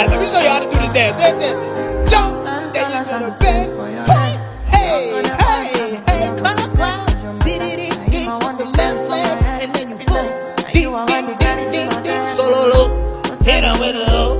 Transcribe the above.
right, let me show you how to do this dance. Dance, dance. Jump, then you gonna bend. Hey, hey, hey, cut up wild. Did it, it, it, with the left leg, and then you go. Ding, ding, ding, ding, ding, solo low. Hit her with a hoe.